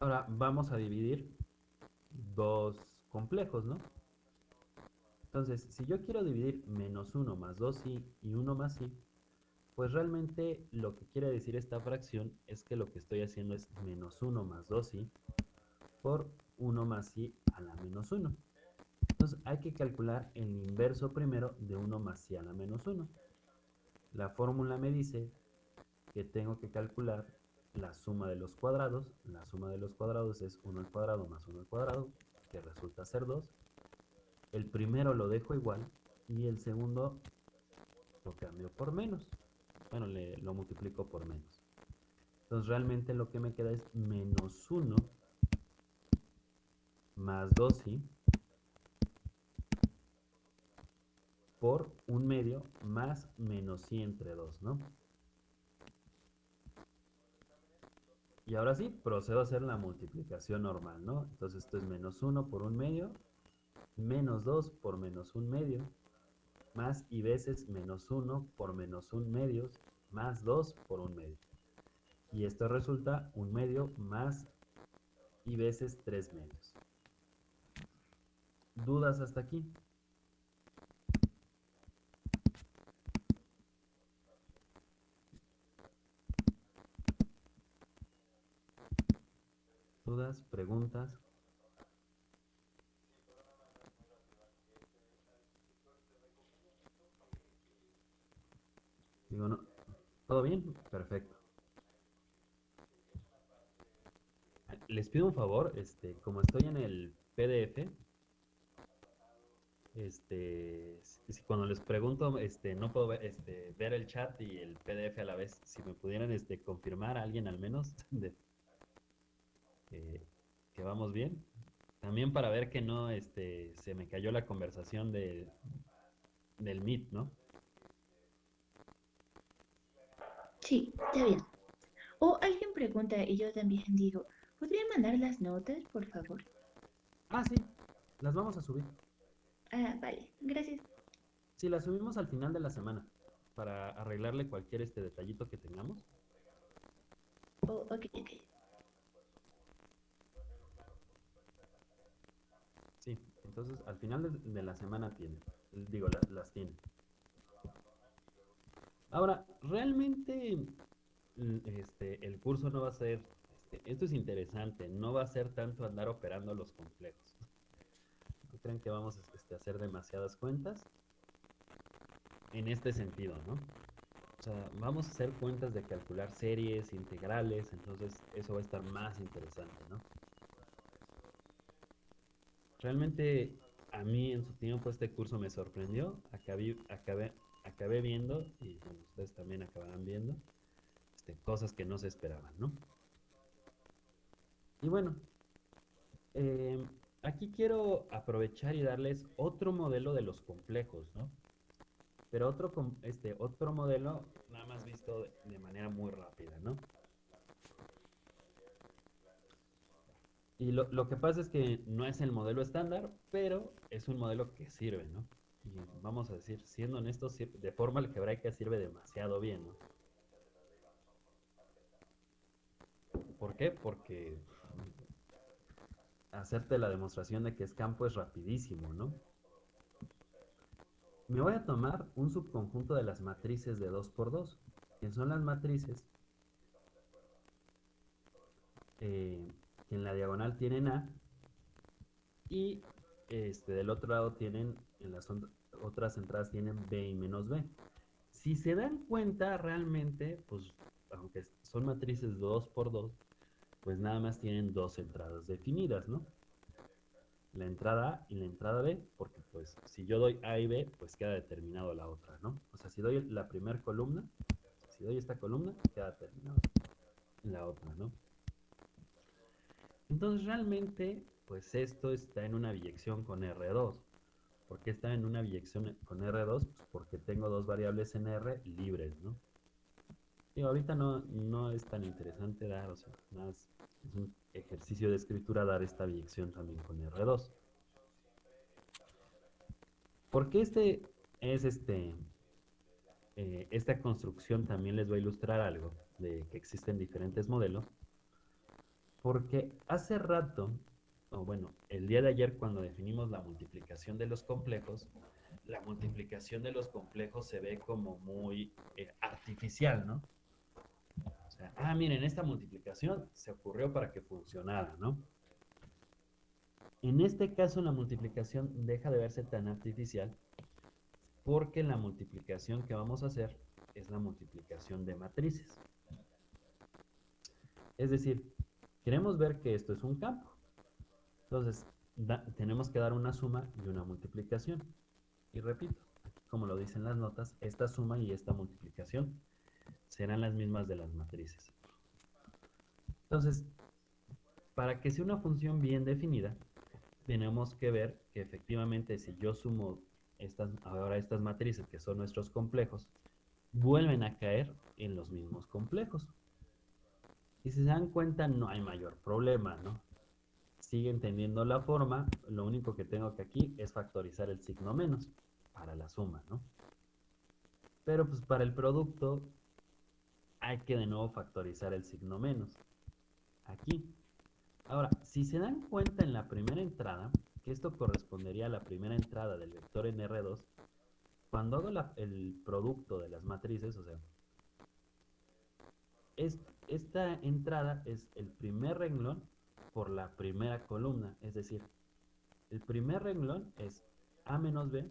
Ahora vamos a dividir dos complejos, ¿no? Entonces, si yo quiero dividir menos 1 más 2i y 1 más i, pues realmente lo que quiere decir esta fracción es que lo que estoy haciendo es menos 1 más 2i por 1 más i a la menos 1. Entonces hay que calcular el inverso primero de 1 más i a la menos 1. La fórmula me dice que tengo que calcular la suma de los cuadrados. La suma de los cuadrados es 1 al cuadrado más 1 al cuadrado, que resulta ser 2 el primero lo dejo igual y el segundo lo cambio por menos. Bueno, le, lo multiplico por menos. Entonces realmente lo que me queda es menos 1 más 2i por un medio más menos i entre 2, ¿no? Y ahora sí, procedo a hacer la multiplicación normal, ¿no? Entonces esto es menos 1 por un medio menos 2 por menos 1 medio, más y veces menos 1 por menos 1 medio, más 2 por 1 medio. Y esto resulta 1 medio más y veces 3 medios. ¿Dudas hasta aquí? ¿Preguntas? ¿todo bien? Perfecto. Les pido un favor, este, como estoy en el PDF, este, si cuando les pregunto, este, no puedo ver, este, ver el chat y el PDF a la vez, si me pudieran, este, confirmar alguien al menos de, vamos bien. También para ver que no, este, se me cayó la conversación de, del Meet, ¿no? Sí, está bien. O alguien pregunta y yo también digo, ¿podría mandar las notas, por favor? Ah, sí, las vamos a subir. Ah, vale, gracias. Sí, las subimos al final de la semana para arreglarle cualquier este detallito que tengamos. Oh, ok, ok. Sí, entonces al final de, la semana tiene, digo, las tiene. Ahora, realmente mm, este, el curso no va a ser, este, esto es interesante, no va a ser tanto andar operando los complejos. No creen que vamos este, a hacer demasiadas cuentas en este sentido, ¿no? O sea, vamos a hacer cuentas de calcular series, integrales, entonces eso va a estar más interesante, ¿no? Realmente a mí en su tiempo este curso me sorprendió, acabé, acabé, acabé viendo, y ustedes también acabarán viendo, este, cosas que no se esperaban, ¿no? Y bueno, em, aquí quiero aprovechar y darles otro modelo de los complejos, ¿no? Pero otro, este, otro modelo nada más visto de manera muy rápida, ¿no? Y lo, lo, que pasa es que no es el modelo estándar, pero es un modelo que sirve, ¿no? y vamos a decir, siendo honestos, de forma algebraica sirve demasiado bien, ¿no? ¿Por qué? Porque hacerte la demostración de que es campo es rapidísimo, ¿no? Me voy a tomar un subconjunto de las matrices de 2 por 2 que son las matrices eh, en la diagonal tienen A y este, del otro lado tienen en las otras entradas tienen B y menos B. Si se dan cuenta realmente, pues aunque son matrices 2 por 2, pues nada más tienen dos entradas definidas, ¿no? La entrada A y la entrada B, porque pues si yo doy A y B, pues queda determinado la otra, ¿no? O sea, si doy la primera columna, si doy esta columna, queda determinado la otra, ¿no? Entonces realmente, pues esto está en una biyección con R2. ¿Por qué está en una biyección con R2? Pues porque tengo dos variables en R libres, ¿no? Y ahorita no, no es tan interesante dar, o sea, más es un ejercicio de escritura dar esta biyección también con R2. ¿Por qué este es este, eh, esta construcción también les voy a ilustrar algo de que existen diferentes modelos? Porque hace rato, o bueno, el día de ayer cuando definimos la multiplicación de los complejos, la multiplicación de los complejos se ve como muy eh, artificial, ¿no? O sea, ah, miren, esta multiplicación se ocurrió para que funcionara, ¿no? En este caso la multiplicación deja de verse tan artificial porque la multiplicación que vamos a hacer es la multiplicación de matrices. Es decir, queremos ver que esto es un campo. Entonces, tenemos que dar una suma y una multiplicación. Y repito, como lo dicen las notas, esta suma y esta multiplicación serán las mismas de las matrices. Entonces, para que sea una función bien definida, tenemos que ver que efectivamente si yo sumo estas, ahora estas matrices que son nuestros complejos, vuelven a caer en los mismos complejos. Si se dan cuenta, no hay mayor problema, ¿no? Siguen teniendo la forma, lo único que tengo que aquí es factorizar el signo menos para la suma, ¿no? Pero pues para el producto hay que de nuevo factorizar el signo menos. Aquí. Ahora, si se dan cuenta en la primera entrada, que esto correspondería a la primera entrada del vector en R2, cuando hago el producto de las matrices, o sea, esta entrada es el primer renglón por la primera columna, es decir, el primer renglón es A menos B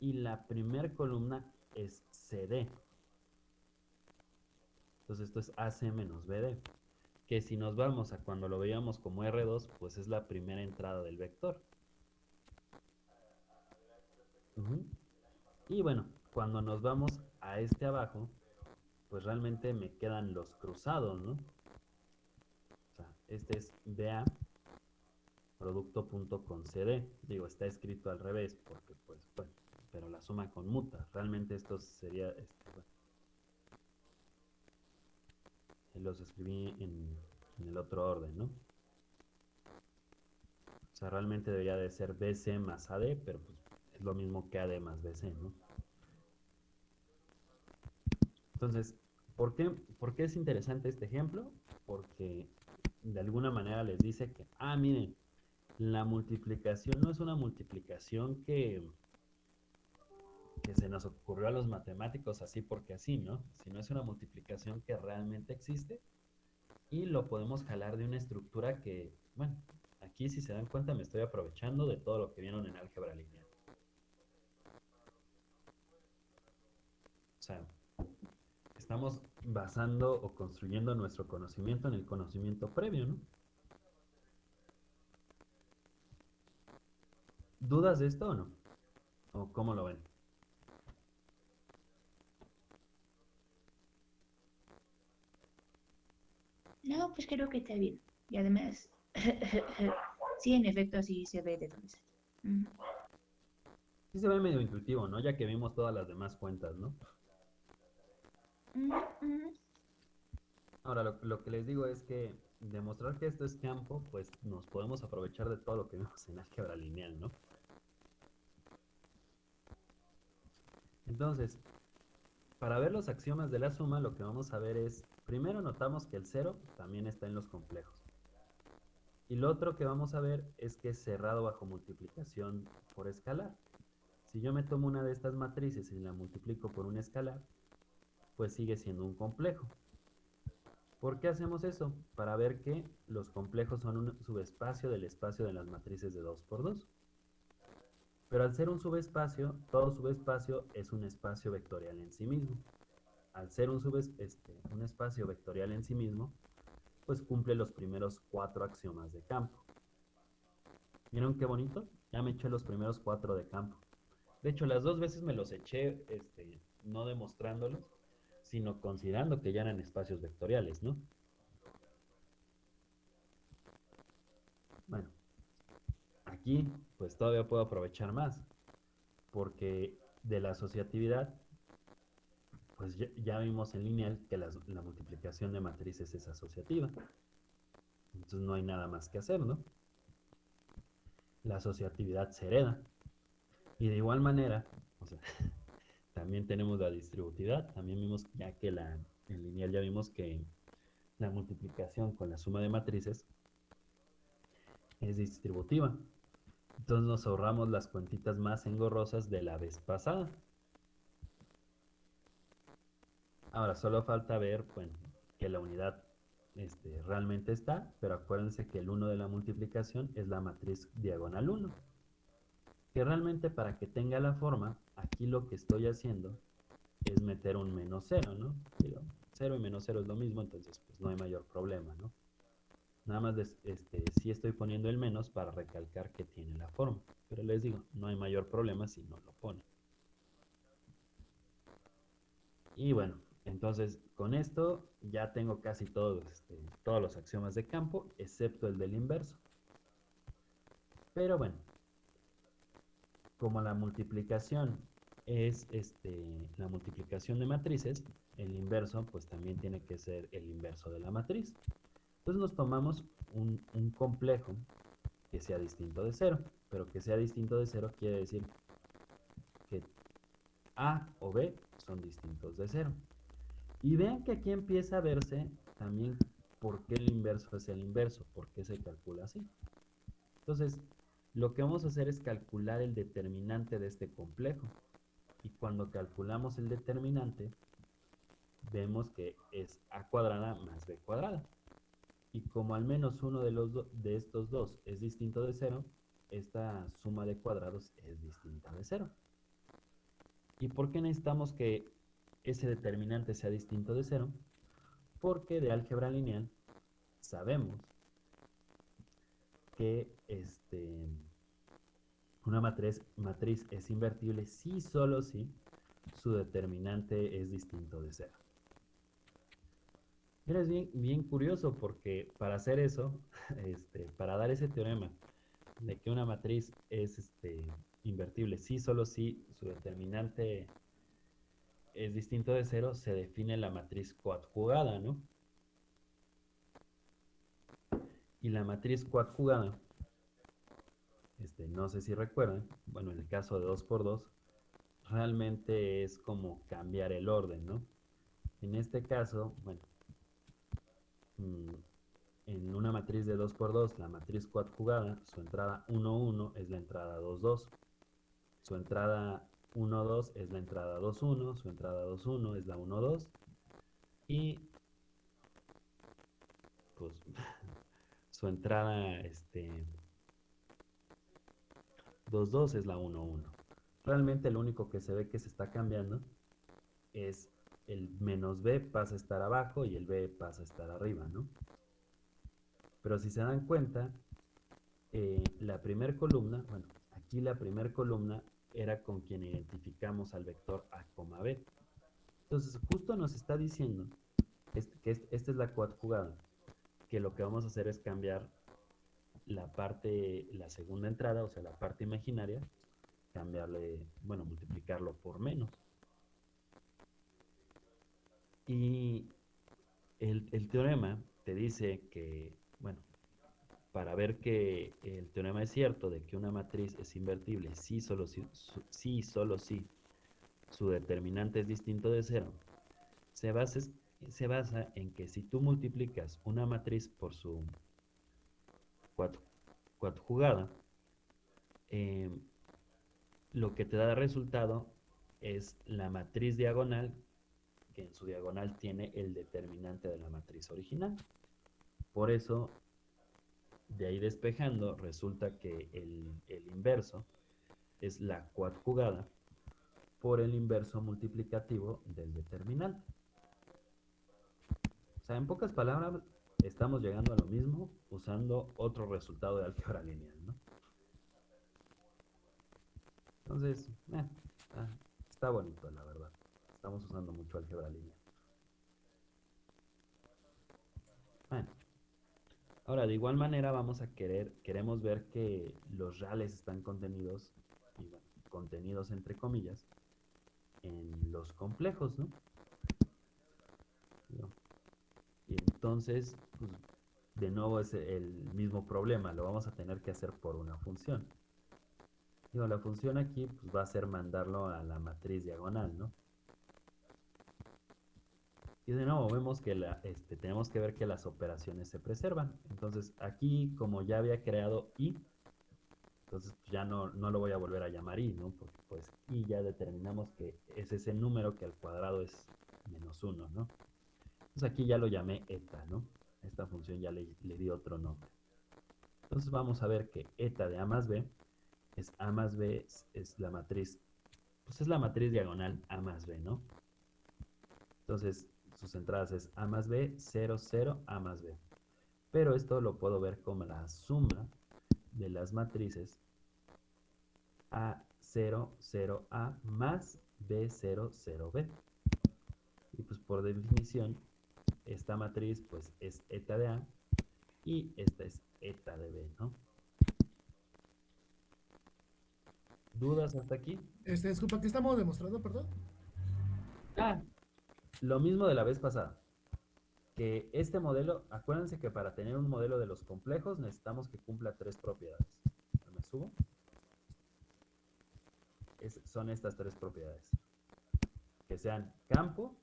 y la primera columna es CD. Entonces esto es AC menos BD, que si nos vamos a cuando lo veíamos como R2, pues es la primera entrada del vector. Y bueno, cuando nos vamos a este abajo, pues realmente me quedan los cruzados, ¿no? O sea, este es BA producto punto con CD. Digo, está escrito al revés porque pues bueno, pero la suma conmuta. Realmente esto sería este, bueno. Los escribí en, en el otro orden, ¿no? O sea, realmente debería de ser BC más AD, pero pues es lo mismo que AD más BC, ¿no? Entonces, ¿por qué, ¿por qué es interesante este ejemplo? Porque de alguna manera les dice que, ah, miren, la multiplicación no es una multiplicación que, que se nos ocurrió a los matemáticos así porque así, ¿no? Sino es una multiplicación que realmente existe y lo podemos jalar de una estructura que, bueno, aquí si se dan cuenta me estoy aprovechando de todo lo que vieron en álgebra lineal. O sea, estamos basando o construyendo nuestro conocimiento en el conocimiento previo, ¿no? ¿Dudas de esto o no? ¿O cómo lo ven? No, pues creo que está bien. Y además, sí, en efecto, sí se ve de dónde sale. Sí se ve medio intuitivo, ¿no? Ya que vimos todas las demás cuentas, ¿no? Ahora, lo, que les digo es que demostrar que esto es campo, pues nos podemos aprovechar de todo lo que vimos en álgebra lineal, ¿no? Entonces, para ver los axiomas de la suma, lo que vamos a ver es, primero notamos que el cero también está en los complejos. Y lo otro que vamos a ver es que es cerrado bajo multiplicación por escalar. Si yo me tomo una de estas matrices y la multiplico por un escalar, pues sigue siendo un complejo. ¿Por qué hacemos eso? Para ver que los complejos son un subespacio del espacio de las matrices de 2 por 2. Pero al ser un subespacio, todo subespacio es un espacio vectorial en sí mismo. Al ser un, este, un espacio vectorial en sí mismo, pues cumple los primeros cuatro axiomas de campo. ¿Vieron qué bonito? Ya me eché los primeros cuatro de campo. De hecho, las dos veces me los eché este, no demostrándolos, sino considerando que ya eran espacios vectoriales, ¿no? Bueno, aquí pues todavía puedo aprovechar más, porque de la asociatividad, pues ya, vimos en lineal que la, la multiplicación de matrices es asociativa. Entonces no hay nada más que hacer, ¿no? La asociatividad se hereda. Y de igual manera, o sea, También tenemos la distributividad, también vimos ya que la, en lineal ya vimos que la multiplicación con la suma de matrices es distributiva. Entonces nos ahorramos las cuentitas más engorrosas de la vez pasada. Ahora solo falta ver que la unidad este, realmente está, pero acuérdense que el 1 de la multiplicación es la matriz diagonal 1. Que realmente para que tenga la forma, aquí lo que estoy haciendo es meter un menos 0, ¿no? 0 y menos 0 es lo mismo, entonces pues no hay mayor problema, ¿no? Nada más este, sí estoy poniendo el menos para recalcar que tiene la forma. Pero les digo, no hay mayor problema si no lo pone. Y bueno, entonces con esto ya tengo casi todos, este, todos los axiomas de campo, excepto el del inverso. Pero bueno, como la multiplicación es este, la multiplicación de matrices, el inverso pues también tiene que ser el inverso de la matriz. Entonces nos tomamos un, complejo que sea distinto de cero, pero que sea distinto de cero quiere decir que A o B son distintos de cero. Y vean que aquí empieza a verse también por qué el inverso es el inverso, por qué se calcula así. Entonces, lo que vamos a hacer es calcular el determinante de este complejo. Y cuando calculamos el determinante, vemos que es a cuadrada más b cuadrada. Y como al menos uno de, los de estos dos es distinto de cero, esta suma de cuadrados es distinta de cero. ¿Y por qué necesitamos que ese determinante sea distinto de cero? Porque de álgebra lineal sabemos que este, una matriz, matriz es invertible si solo si su determinante es distinto de cero. es bien, bien curioso porque para hacer eso, este, para dar ese teorema de que una matriz es este, invertible, si solo si su determinante es distinto de cero, se define la matriz coadjugada, ¿no? Y la matriz coadjugada, este, no sé si recuerdan, bueno, en el caso de 2 por 2 realmente es como cambiar el orden, ¿no? En este caso, bueno, mm, en una matriz de 2 por 2 la matriz coadjugada, su entrada 1, 1 es la entrada 2, 2. Su entrada 1, 2 es la entrada 2, 1, su entrada 2, 1 es la 1, 2 y pues su entrada este 2, 2 es la 1, 1. Realmente lo único que se ve que se está cambiando es el menos b pasa a estar abajo y el b pasa a estar arriba, ¿no? Pero si se dan cuenta, eh, la primera columna, bueno, aquí la primera columna era con quien identificamos al vector A, B. Entonces, justo nos está diciendo que esta es la jugada, que lo que vamos a hacer es cambiar la parte, la segunda entrada, o sea, la parte imaginaria, cambiarle, bueno, multiplicarlo por menos. Y el, el teorema te dice que, bueno, para ver que el teorema es cierto de que una matriz es invertible si solo si, si, solo si su determinante es distinto de cero, se basa, se basa en que si tú multiplicas una matriz por su coadjugada, eh, lo que te da resultado es la matriz diagonal, que en su diagonal tiene el determinante de la matriz original. Por eso de ahí despejando, resulta que el, inverso es la coadjugada por el inverso multiplicativo del determinante. O sea, en pocas palabras, estamos llegando a lo mismo usando otro resultado de álgebra lineal, ¿no? Entonces, eh, está bonito, la verdad. Estamos usando mucho álgebra lineal. Bueno. Ahora, de igual manera vamos a querer, queremos ver que los reales están contenidos, contenidos entre comillas, en los complejos, ¿no? Entonces, pues, de nuevo es el mismo problema, lo vamos a tener que hacer por una función. Digo, la función aquí pues, va a ser mandarlo a la matriz diagonal, ¿no? Y de nuevo vemos que la, este, tenemos que ver que las operaciones se preservan. Entonces aquí, como ya había creado i, entonces pues, ya no, no lo voy a volver a llamar i, ¿no? Porque pues i ya determinamos que es ese número que al cuadrado es menos 1, ¿no? Entonces aquí ya lo llamé eta, ¿no? Esta función ya le, di otro nombre. Entonces vamos a ver que eta de a más b es a más b es, es la matriz, pues es la matriz diagonal a más b, ¿no? Entonces sus entradas es A más B, 0, 0, A más B. Pero esto lo puedo ver como la suma de las matrices A0, 0A más B0, 0B. Y pues por definición, esta matriz pues es eta de A y esta es eta de B, ¿no? ¿Dudas hasta aquí? Este, disculpa, ¿qué estamos demostrando, perdón? Ah, lo mismo de la vez pasada. Que este modelo, acuérdense que para tener un modelo de los complejos necesitamos que cumpla tres propiedades. ¿Me subo? son estas tres propiedades. Que sean campo,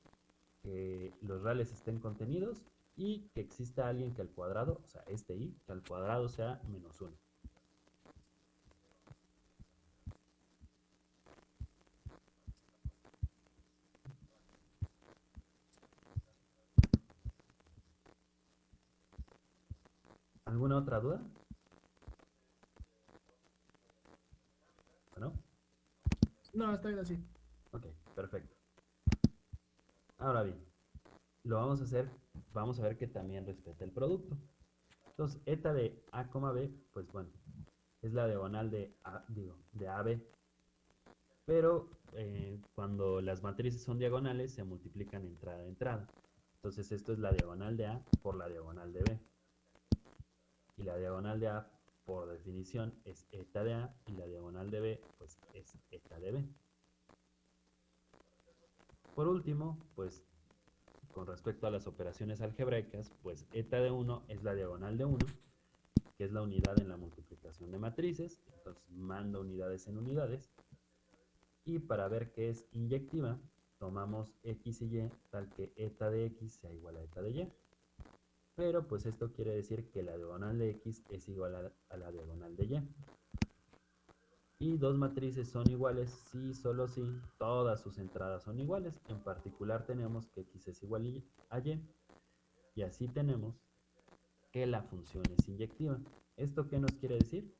que los reales estén contenidos y que exista alguien que al cuadrado, o sea, este i, que al cuadrado sea menos uno. ¿Alguna otra duda? ¿No? No, está bien así. Ok, perfecto. Ahora bien, lo vamos a hacer, vamos a ver que también respeta el producto. Entonces, eta de A, B, pues bueno, es la diagonal de A, digo, de AB. Pero eh, cuando las matrices son diagonales, se multiplican entrada a entrada. Entonces, esto es la diagonal de A por la diagonal de B y la diagonal de A por definición es eta de A y la diagonal de B pues es eta de B. Por último, pues con respecto a las operaciones algebraicas, pues eta de 1 es la diagonal de 1, que es la unidad en la multiplicación de matrices, entonces mando unidades en unidades. Y para ver qué es inyectiva, tomamos x y y tal que eta de x sea igual a eta de y. Pero pues esto quiere decir que la diagonal de x es igual a, la diagonal de y. Y dos matrices son iguales si, solo si, todas sus entradas son iguales. En particular tenemos que x es igual a y. Y así tenemos que la función es inyectiva. ¿Esto qué nos quiere decir?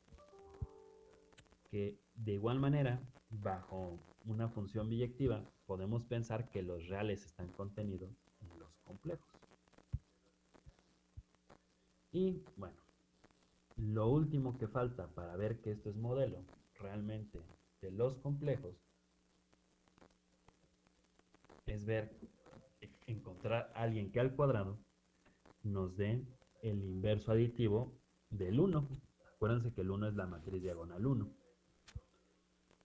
Que de igual manera, bajo una función biyectiva, podemos pensar que los reales están contenidos en los complejos. Y bueno, lo último que falta para ver que esto es modelo realmente de los complejos es ver, encontrar a alguien que al cuadrado nos dé el inverso aditivo del 1. Acuérdense que el 1 es la matriz diagonal 1.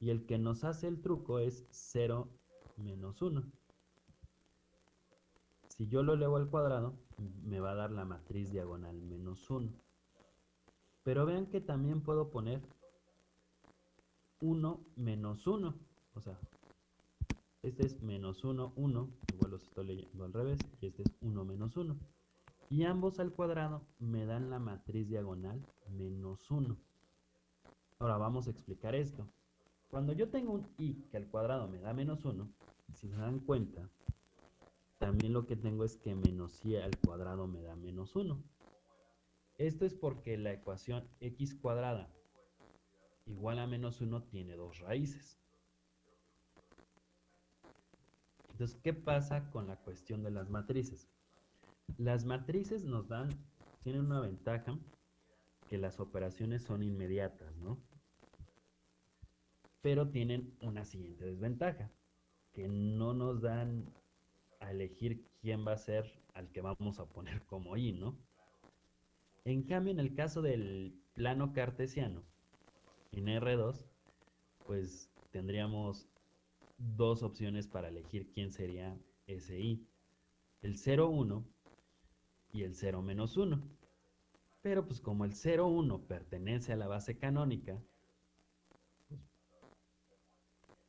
Y el que nos hace el truco es 0 menos 1. Si yo lo elevo al cuadrado, me va a dar la matriz diagonal menos 1. Pero vean que también puedo poner 1 menos 1. O sea, este es menos 1, 1. Igual los estoy leyendo al revés. Y este es 1 menos 1. Y ambos al cuadrado me dan la matriz diagonal menos 1. Ahora vamos a explicar esto. Cuando yo tengo un i que al cuadrado me da menos 1, si se dan cuenta, también lo que tengo es que menos y al cuadrado me da menos 1. Esto es porque la ecuación x cuadrada igual a menos 1 tiene dos raíces. Entonces, ¿qué pasa con la cuestión de las matrices? Las matrices nos dan, tienen una ventaja, que las operaciones son inmediatas, ¿no? Pero tienen una siguiente desventaja, que no nos dan a elegir quién va a ser al que vamos a poner como i, ¿no? En cambio, en el caso del plano cartesiano, en R2, pues tendríamos dos opciones para elegir quién sería ese i. El 0, 1 y el 0 menos 1. Pero pues como el 0, 1 pertenece a la base canónica, pues,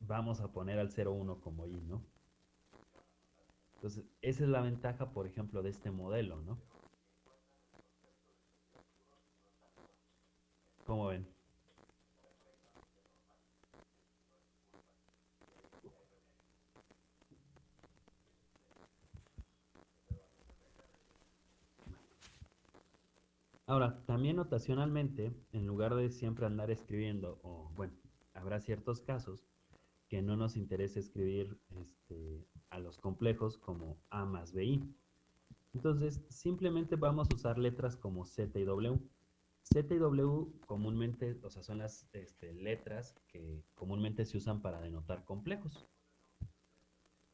vamos a poner al 0, 1 como i, ¿no? Entonces, esa es la ventaja, por ejemplo, de este modelo, ¿no? ¿Cómo ven? Ahora, también notacionalmente, en lugar de siempre andar escribiendo, o bueno, habrá ciertos casos que no nos interesa escribir este, a los complejos como A más BI. Entonces, simplemente vamos a usar letras como Z y W. Z y W comúnmente, o sea, son las este, letras que comúnmente se usan para denotar complejos.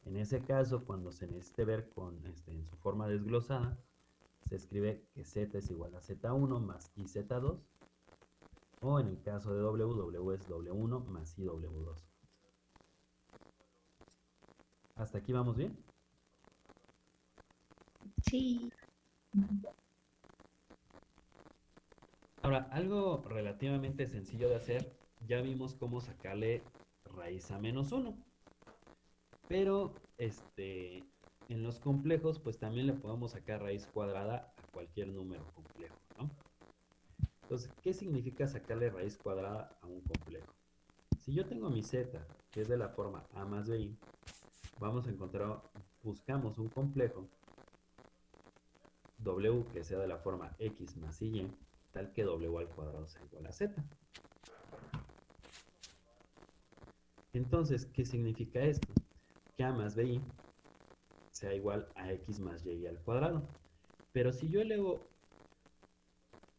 En ese caso, cuando se necesite ver con, este, en su forma desglosada, se escribe que Z es igual a Z1 más IZ2, o en el caso de W, W es W1 más IW2. ¿Hasta aquí vamos bien? Sí. Ahora, algo relativamente sencillo de hacer, ya vimos cómo sacarle raíz a menos 1. Pero, este, en los complejos, pues también le podemos sacar raíz cuadrada a cualquier número complejo, ¿no? Entonces, ¿qué significa sacarle raíz cuadrada a un complejo? Si yo tengo mi z, que es de la forma a más b, vamos a encontrar, buscamos un complejo w que sea de la forma x más y, tal que w al cuadrado sea igual a z. Entonces, ¿qué significa esto? Que a más bi sea igual a x más y al cuadrado. Pero si yo elevo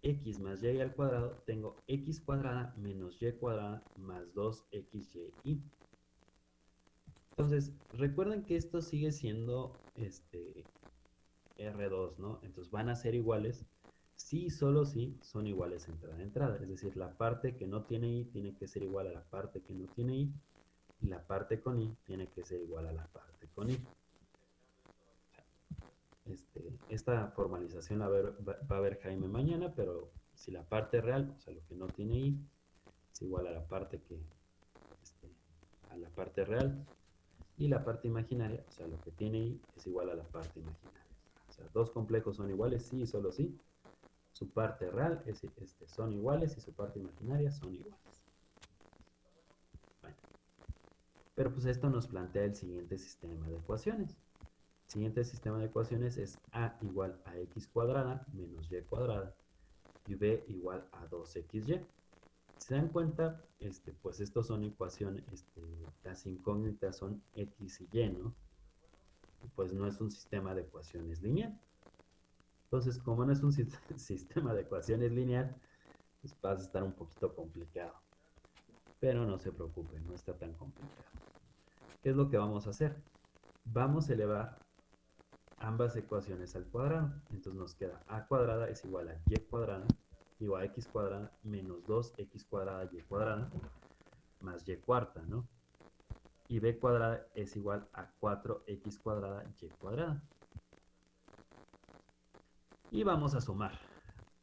x más y al cuadrado, tengo x cuadrada menos y cuadrada más 2xy. Entonces, recuerden que esto sigue siendo este R2, ¿no? Entonces van a ser iguales si solo si son iguales entrada a entrada. Es decir, la parte que no tiene i tiene que ser igual a la parte que no tiene i. Y la parte con i tiene que ser igual a la parte con i. Este, esta formalización la va, a ver Jaime mañana, pero si la parte real, o sea, lo que no tiene i, es igual a la parte que, este, a la parte real, y la parte imaginaria, o sea, lo que tiene i es igual a la parte imaginaria. O sea, dos complejos son iguales, sí y solo sí. Su parte real es, este, son iguales y su parte imaginaria son iguales. Pero pues esto nos plantea el siguiente sistema de ecuaciones siguiente sistema de ecuaciones es a igual a x cuadrada menos y cuadrada y b igual a 2xy. Si se dan cuenta, este, pues estos son ecuaciones, este, las incógnitas son x y y, ¿no? Pues no es un sistema de ecuaciones lineal. Entonces, como no es un sistema de ecuaciones lineal, pues va a estar un poquito complicado. Pero no se preocupen, no está tan complicado. ¿Qué es lo que vamos a hacer? Vamos a elevar ambas ecuaciones al cuadrado. Entonces nos queda a cuadrada es igual a y cuadrada igual a x cuadrada menos 2x cuadrada y cuadrada más y cuarta, ¿no? Y b cuadrada es igual a 4x cuadrada y cuadrada. Y vamos a sumar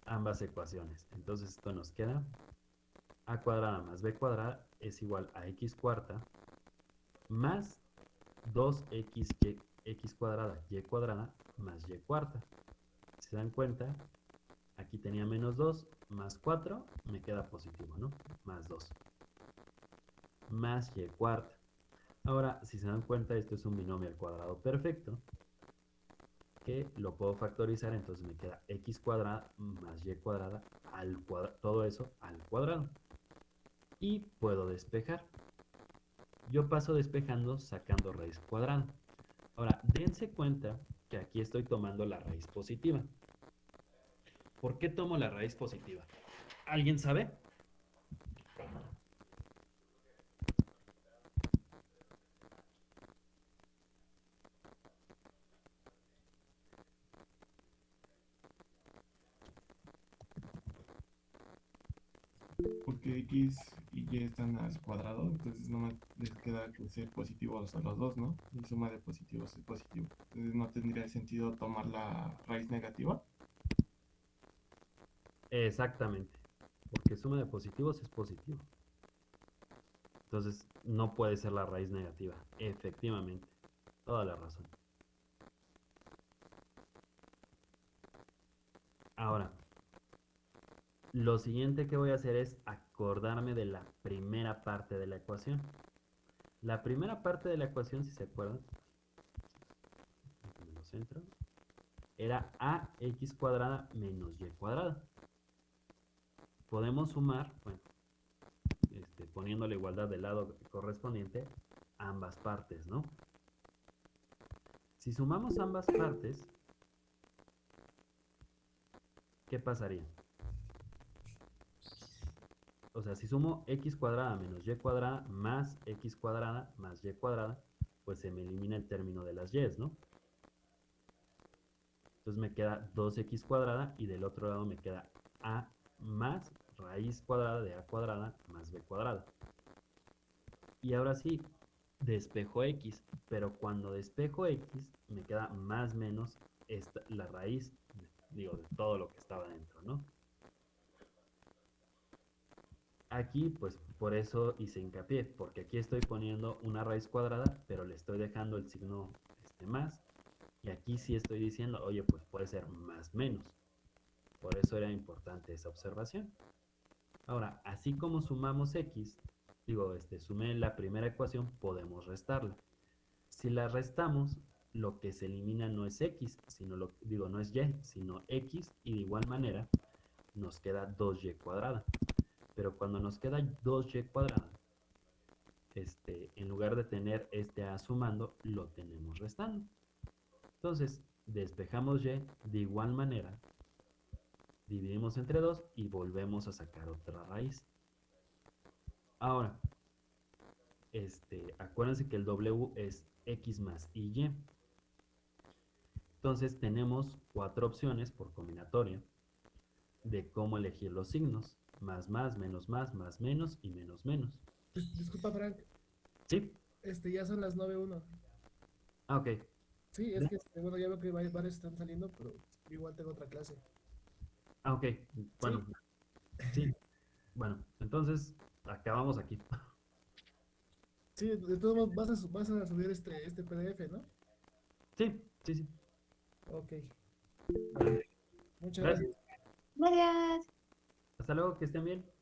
ambas ecuaciones. Entonces esto nos queda a cuadrada más b cuadrada es igual a x cuarta más 2x x cuadrada y cuadrada más y cuarta. ¿Se dan cuenta? Aquí tenía menos 2 más 4, me queda positivo, ¿no? Más 2. Más y cuarta. Ahora, si se dan cuenta, esto es un binomio al cuadrado perfecto, que lo puedo factorizar, entonces me queda x cuadrada más y cuadrada al cuadrado, todo eso al cuadrado. Y puedo despejar. Yo paso despejando sacando raíz cuadrada. Ahora, dense cuenta que aquí estoy tomando la raíz positiva. ¿Por qué tomo la raíz positiva? ¿Alguien sabe? Porque x y y están al cuadrado, entonces no les queda que ser positivos a los dos, ¿no? Y suma de positivos es positivo. Entonces no tendría sentido tomar la raíz negativa. Exactamente, porque suma de positivos es positivo. Entonces no puede ser la raíz negativa, efectivamente. Toda la razón. Ahora, lo siguiente que voy a hacer es acordarme de la primera parte de la ecuación. La primera parte de la ecuación, si se acuerdan, lo centro, era ax cuadrada menos y cuadrada. Podemos sumar, bueno, este, poniendo la igualdad del lado correspondiente, ambas partes, ¿no? Si sumamos ambas partes, ¿qué pasaría? O sea, si sumo x cuadrada menos y cuadrada más x cuadrada más y cuadrada, pues se me elimina el término de las y's, ¿no? Entonces me queda 2x cuadrada y del otro lado me queda a más raíz cuadrada de a cuadrada más b cuadrada. Y ahora sí, despejo x, pero cuando despejo x me queda más menos la raíz, digo, de todo lo que estaba dentro, ¿no? Aquí, pues por eso hice hincapié, porque aquí estoy poniendo una raíz cuadrada, pero le estoy dejando el signo este más, y aquí sí estoy diciendo, oye, pues puede ser más menos. Por eso era importante esa observación. Ahora, así como sumamos x, digo, este, sumé la primera ecuación, podemos restarla. Si la restamos, lo que se elimina no es x, sino lo, digo, no es y, sino x, y de igual manera nos queda 2y cuadrada. Pero cuando nos queda 2y cuadrada, este, en lugar de tener este a sumando, lo tenemos restando. Entonces, despejamos y, de igual manera, dividimos entre 2 y volvemos a sacar otra raíz. Ahora, este, acuérdense que el W es X más y. Entonces tenemos cuatro opciones por combinatoria de cómo elegir los signos. Más, más, menos, más, más, menos y menos, menos. Disculpa, Frank. Sí. Este, ya son las 9.1. Ah, ok. Sí, es que, este, bueno, ya veo que varios están saliendo, pero igual tengo otra clase. Ah, ok. Bueno. Sí. Bueno, entonces acabamos aquí. Sí, de todos modos vas a, vas a subir este, este PDF, ¿no? Sí, sí, sí. Ok. Muchas gracias. Gracias. Hasta luego, que estén bien.